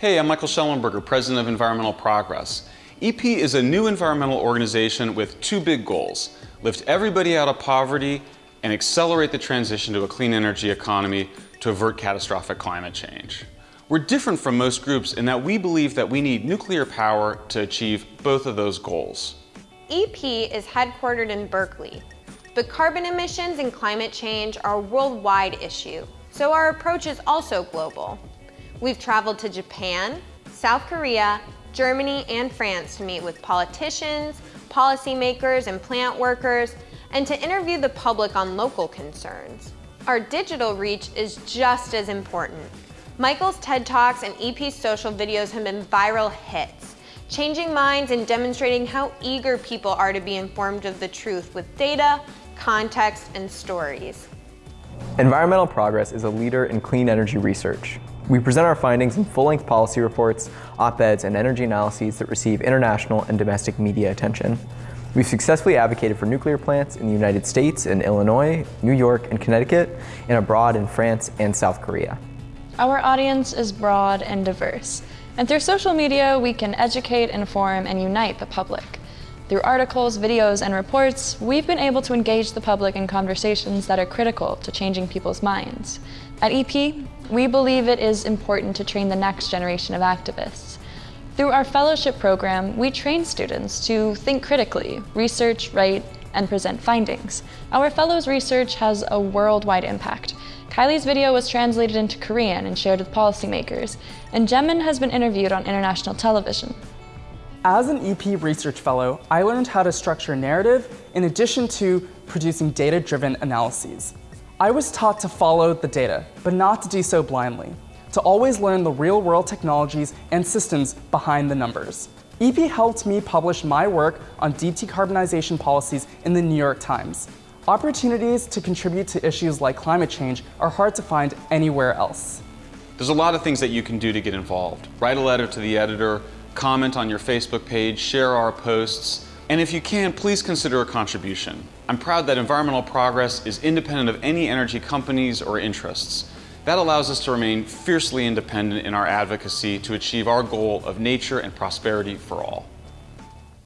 Hey, I'm Michael Shellenberger, President of Environmental Progress. EP is a new environmental organization with two big goals. Lift everybody out of poverty and accelerate the transition to a clean energy economy to avert catastrophic climate change. We're different from most groups in that we believe that we need nuclear power to achieve both of those goals. EP is headquartered in Berkeley, but carbon emissions and climate change are a worldwide issue, so our approach is also global. We've traveled to Japan, South Korea, Germany, and France to meet with politicians, policymakers, and plant workers, and to interview the public on local concerns. Our digital reach is just as important. Michael's TED Talks and EP's social videos have been viral hits, changing minds and demonstrating how eager people are to be informed of the truth with data, context, and stories. Environmental Progress is a leader in clean energy research. We present our findings in full-length policy reports, op-eds, and energy analyses that receive international and domestic media attention. We've successfully advocated for nuclear plants in the United States, in Illinois, New York, and Connecticut, and abroad in France and South Korea. Our audience is broad and diverse, and through social media we can educate, inform, and unite the public. Through articles, videos, and reports, we've been able to engage the public in conversations that are critical to changing people's minds. At EP, we believe it is important to train the next generation of activists. Through our fellowship program, we train students to think critically, research, write, and present findings. Our fellows' research has a worldwide impact. Kylie's video was translated into Korean and shared with policymakers, and Jemin has been interviewed on international television. As an EP Research Fellow, I learned how to structure narrative in addition to producing data-driven analyses. I was taught to follow the data, but not to do so blindly, to always learn the real-world technologies and systems behind the numbers. EP helped me publish my work on deep decarbonization policies in the New York Times. Opportunities to contribute to issues like climate change are hard to find anywhere else. There's a lot of things that you can do to get involved. Write a letter to the editor, comment on your Facebook page, share our posts, and if you can, please consider a contribution. I'm proud that environmental progress is independent of any energy companies or interests. That allows us to remain fiercely independent in our advocacy to achieve our goal of nature and prosperity for all.